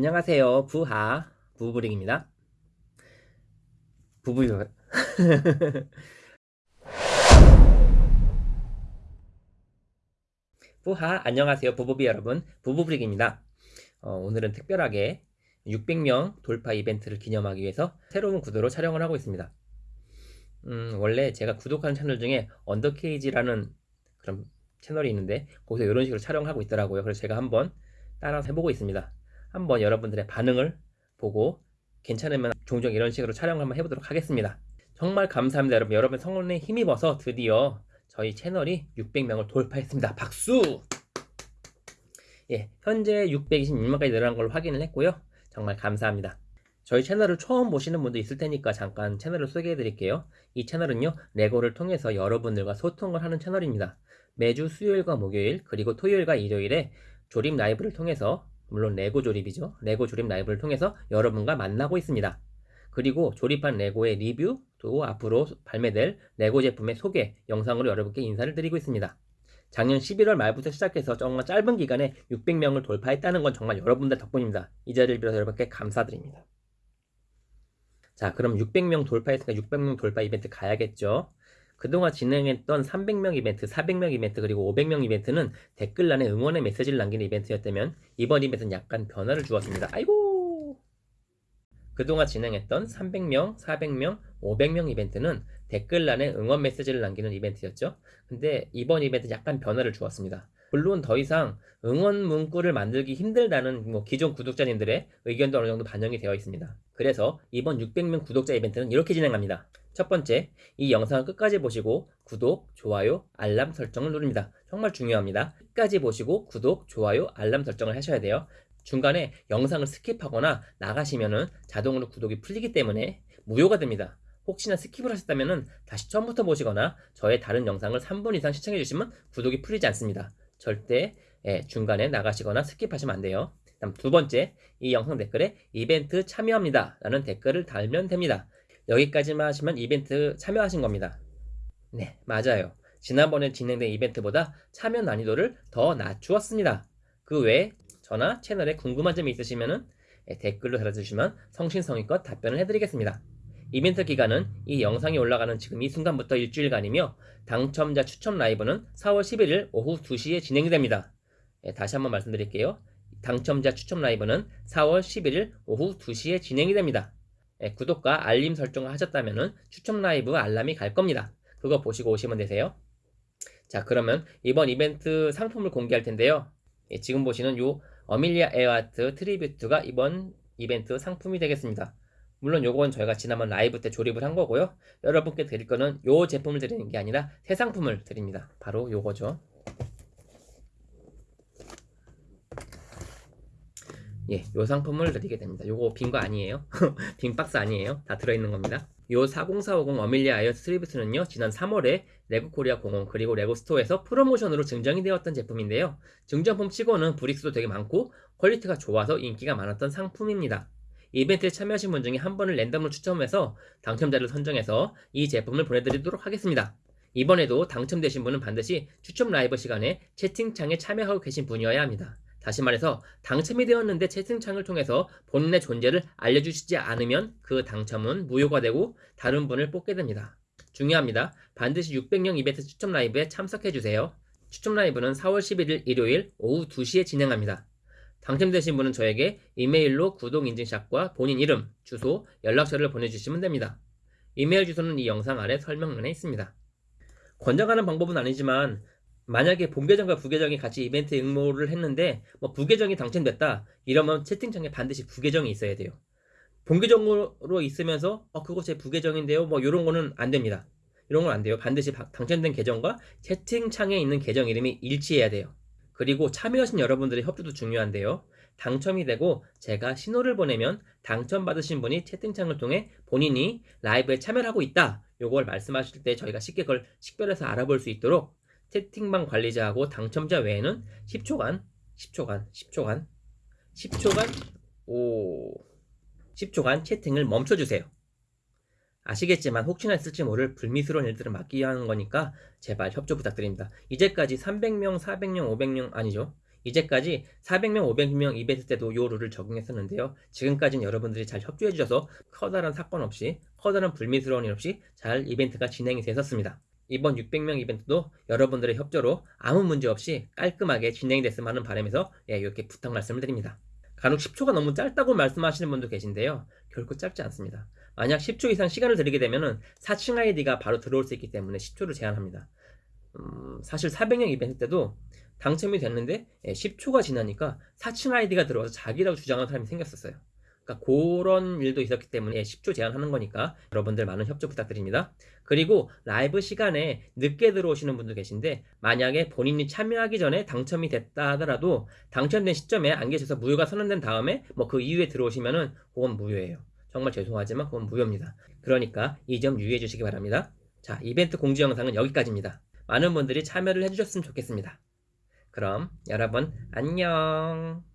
안녕하세요. 부하 부부링입니다. 부부 부하 안녕하세요. 부부비 여러분. 부부브릭입니다. 어, 오늘은 특별하게 600명 돌파 이벤트를 기념하기 위해서 새로운 구도로 촬영을 하고 있습니다. 음, 원래 제가 구독하는 채널 중에 언더케이지라는 그런 채널이 있는데 거기서 이런 식으로 촬영하고 있더라고요. 그래서 제가 한번 따라서 해보고 있습니다. 한번 여러분들의 반응을 보고 괜찮으면 종종 이런 식으로 촬영을 한번 해보도록 하겠습니다. 정말 감사합니다 여러분. 여러분 성원에 힘입어서 드디어 저희 채널이 600명을 돌파했습니다. 박수! 예, 현재 626명까지 늘어난 걸 확인을 했고요. 정말 감사합니다. 저희 채널을 처음 보시는 분도 있을 테니까 잠깐 채널을 소개해 드릴게요. 이 채널은요, 레고를 통해서 여러분들과 소통을 하는 채널입니다. 매주 수요일과 목요일, 그리고 토요일과 일요일에 조립 라이브를 통해서 물론 레고 조립이죠. 레고 조립 라이브를 통해서 여러분과 만나고 있습니다. 그리고 조립한 레고의 리뷰, 또 앞으로 발매될 레고 제품의 소개 영상으로 여러분께 인사를 드리고 있습니다. 작년 11월 말부터 시작해서 정말 짧은 기간에 600명을 돌파했다는 건 정말 여러분들 덕분입니다. 이 자리를 빌어서 여러분께 감사드립니다. 자, 그럼 600명 돌파했으니까 600명 돌파 이벤트 가야겠죠? 그동안 진행했던 300명 이벤트, 400명 이벤트, 그리고 500명 이벤트는 댓글란에 응원의 메시지를 남기는 이벤트였다면 이번 이벤트는 약간 변화를 주었습니다. 아이고! 그동안 진행했던 300명, 400명, 500명 이벤트는 댓글란에 응원 메시지를 남기는 이벤트였죠. 근데 이번 이벤트는 약간 변화를 주었습니다. 물론 더 이상 응원 문구를 만들기 힘들다는 뭐 기존 구독자님들의 의견도 어느 정도 반영이 되어 있습니다. 그래서 이번 600명 구독자 이벤트는 이렇게 진행합니다. 첫 번째, 이 영상을 끝까지 보시고 구독, 좋아요, 알람 설정을 누릅니다. 정말 중요합니다. 끝까지 보시고 구독, 좋아요, 알람 설정을 하셔야 돼요. 중간에 영상을 skip하거나 나가시면은 자동으로 구독이 풀리기 때문에 무효가 됩니다. 혹시나 skip을 하셨다면 다시 처음부터 보시거나 저의 다른 영상을 3분 이상 시청해 주시면 구독이 풀리지 않습니다. 절대 예, 중간에 나가시거나 skip하시면 안 돼요. 다음 두 번째, 이 영상 댓글에 이벤트 참여합니다 라는 댓글을 달면 됩니다. 여기까지만 하시면 이벤트 참여하신 겁니다. 네, 맞아요. 지난번에 진행된 이벤트보다 참여 난이도를 더 낮추었습니다. 그 외에 저나 채널에 궁금한 점이 있으시면 예, 댓글로 달아주시면 성신성의껏 답변을 해드리겠습니다. 이벤트 기간은 이 영상이 올라가는 지금 이 순간부터 일주일간이며 당첨자 추첨 라이브는 4월 11일 오후 2시에 진행이 됩니다. 예, 다시 한번 말씀드릴게요. 당첨자 추첨 라이브는 4월 11일 오후 2시에 진행이 됩니다. 예, 구독과 알림 설정을 하셨다면 추첨 라이브 알람이 갈 겁니다. 그거 보시고 오시면 되세요. 자 그러면 이번 이벤트 상품을 공개할 텐데요. 예, 지금 보시는 요 Amelia Earhart Tribute가 이번 이벤트 상품이 되겠습니다. 물론 요건 저희가 지난번 라이브 때 조립을 한 거고요. 여러분께 드릴 거는 요 제품을 드리는 게 아니라 새 상품을 드립니다. 바로 요거죠. 예, 요 상품을 드리게 됩니다. 요거 빈 거 아니에요. 빈 박스 아니에요. 다 들어있는 겁니다. 요 40450 Amelia Earhart Tribute는요 지난 3월에 레고 코리아 공홈 그리고 레고 스토어에서 프로모션으로 증정이 되었던 제품인데요. 증정품 치고는 brick 수도 되게 많고 퀄리티가 좋아서 인기가 많았던 상품입니다. 이벤트에 참여하신 분 중에 한 분을 랜덤으로 추첨해서 당첨자를 선정해서 이 제품을 보내드리도록 하겠습니다. 이번에도 당첨되신 분은 반드시 추첨 라이브 시간에 채팅창에 참여하고 계신 분이어야 합니다. 다시 말해서 당첨이 되었는데 채팅창을 통해서 본인의 존재를 알려주시지 않으면 그 당첨은 무효가 되고 다른 분을 뽑게 됩니다. 중요합니다. 반드시 600명 이벤트 추첨 라이브에 참석해주세요. 추첨 라이브는 4월 11일 일요일 오후 2시에 진행합니다. 당첨되신 분은 저에게 이메일로 구독 인증샷과 본인 이름, 주소, 연락처를 보내주시면 됩니다. 이메일 주소는 이 영상 아래 설명란에 있습니다. 권장하는 방법은 아니지만 만약에 본계정과 부계정이 같이 이벤트 응모를 했는데 뭐 부계정이 당첨됐다 이러면 채팅창에 반드시 부계정이 있어야 돼요. 본계정으로 있으면서 어 그거 제 부계정인데요 뭐 이런 거는 안 됩니다. 이런 건 안 돼요. 반드시 당첨된 계정과 채팅창에 있는 계정 이름이 일치해야 돼요. 그리고 참여하신 여러분들의 협조도 중요한데요. 당첨이 되고 제가 신호를 보내면 당첨받으신 분이 채팅창을 통해 본인이 라이브에 참여를 하고 있다. 요걸 말씀하실 때 저희가 쉽게 그걸 식별해서 알아볼 수 있도록 채팅방 관리자하고 당첨자 외에는 10초간, 10초간, 10초간, 10초간, 오, 10초간 채팅을 멈춰주세요. 아시겠지만 혹시나 있을지 모를 불미스러운 일들을 막기 위한 거니까 제발 협조 부탁드립니다. 이제까지 300명, 400명, 500명 아니죠. 이제까지 400명, 500명 이벤트 때도 요 룰을 적용했었는데요. 지금까지는 여러분들이 잘 협조해 주셔서 커다란 사건 없이 커다란 불미스러운 일 없이 잘 이벤트가 진행이 됐었습니다. 이번 600명 이벤트도 여러분들의 협조로 아무 문제 없이 깔끔하게 진행이 됐으면 하는 바람에서 예, 이렇게 부탁 말씀을 드립니다. 간혹 10초가 너무 짧다고 말씀하시는 분도 계신데요. 결코 짧지 않습니다. 만약 10초 이상 시간을 들이게 되면은 4층 아이디가 바로 들어올 수 있기 때문에 10초를 제한합니다. 음, 사실 400명 이벤트 때도 당첨이 됐는데 예, 10초가 지나니까 4층 아이디가 들어와서 자기라고 주장하는 사람이 생겼었어요. 그러니까 그런 일도 있었기 때문에 10초 제한하는 거니까 여러분들 많은 협조 부탁드립니다. 그리고 라이브 시간에 늦게 들어오시는 분도 계신데 만약에 본인이 참여하기 전에 당첨이 됐다 하더라도 당첨된 시점에 안 계셔서 무효가 선언된 다음에 뭐 그 이후에 들어오시면은 그건 무효예요. 정말 죄송하지만 그건 무효입니다. 그러니까 이 점 유의해 주시기 바랍니다. 자, 이벤트 공지 영상은 여기까지입니다. 많은 분들이 참여를 해주셨으면 좋겠습니다. 그럼 여러분 안녕.